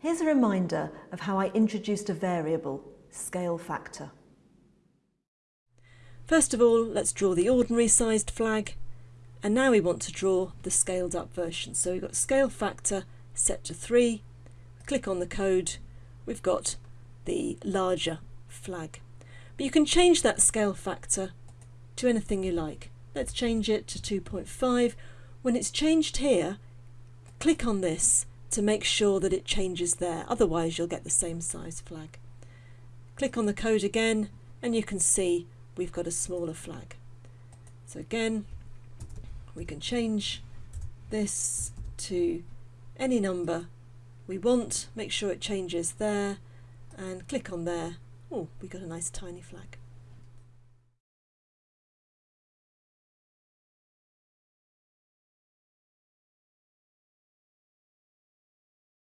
Here's a reminder of how I introduced a variable, scale factor. First of all, let's draw the ordinary sized flag. And now we want to draw the scaled up version. So we've got scale factor set to 3. Click on the code. We've got the larger flag. But you can change that scale factor to anything you like. Let's change it to 2.5. When it's changed here, click on this to make sure that it changes there. Otherwise, you'll get the same size flag. Click on the code again, and you can see we've got a smaller flag. So again, we can change this to any number we want, make sure it changes there, and click on there. Oh, we got a nice tiny flag.